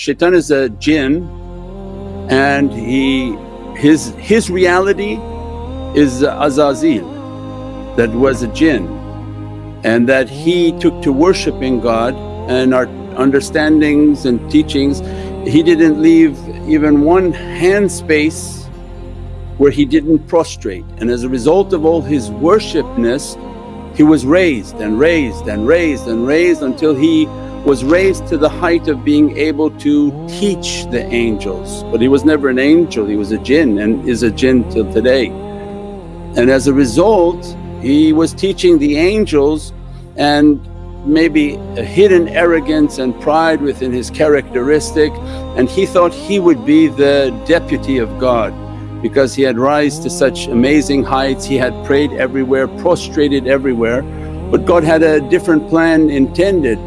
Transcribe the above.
Shaitan is a jinn and he his his reality is Azazil that was a jinn and that he took to worshipping God and our understandings and teachings. He didn't leave even one hand space where he didn't prostrate and as a result of all his worshipness he was raised and raised and raised and raised until he was raised to the height of being able to teach the angels. But he was never an angel, he was a jinn and is a jinn till today. And as a result he was teaching the angels and maybe a hidden arrogance and pride within his characteristic and he thought he would be the deputy of God because he had rise to such amazing heights, he had prayed everywhere, prostrated everywhere but God had a different plan intended